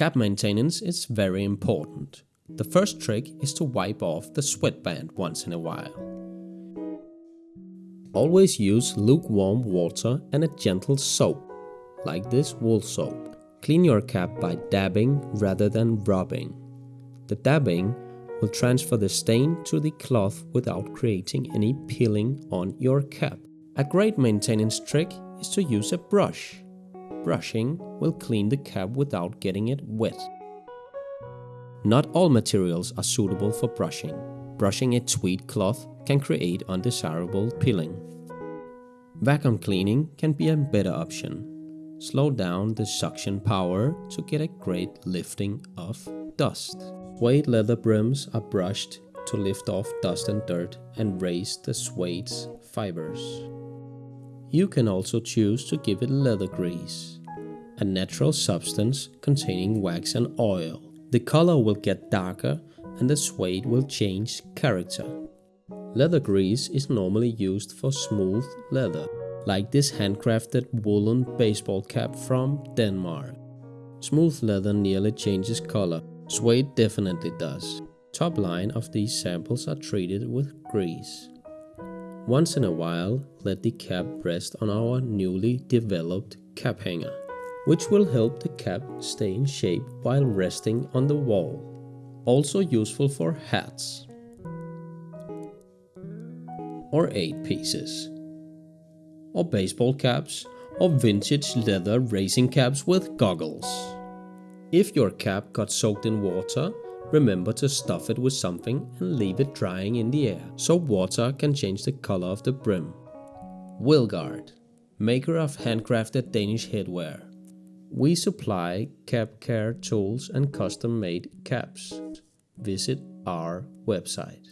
Cap maintenance is very important. The first trick is to wipe off the sweatband once in a while. Always use lukewarm water and a gentle soap, like this wool soap. Clean your cap by dabbing rather than rubbing. The dabbing will transfer the stain to the cloth without creating any peeling on your cap. A great maintenance trick is to use a brush. Brushing will clean the cap without getting it wet. Not all materials are suitable for brushing. Brushing a tweed cloth can create undesirable peeling. Vacuum cleaning can be a better option. Slow down the suction power to get a great lifting of dust. Suede leather brims are brushed to lift off dust and dirt and raise the suede's fibers. You can also choose to give it leather grease, a natural substance containing wax and oil. The color will get darker and the suede will change character. Leather grease is normally used for smooth leather, like this handcrafted woolen baseball cap from Denmark. Smooth leather nearly changes color, suede definitely does. Top line of these samples are treated with grease. Once in a while, let the cap rest on our newly developed cap hanger which will help the cap stay in shape while resting on the wall. Also useful for hats or 8 pieces or baseball caps or vintage leather racing caps with goggles. If your cap got soaked in water, remember to stuff it with something and leave it drying in the air so water can change the color of the brim. Wilgard, maker of handcrafted Danish headwear. We supply cap care tools and custom made caps. Visit our website.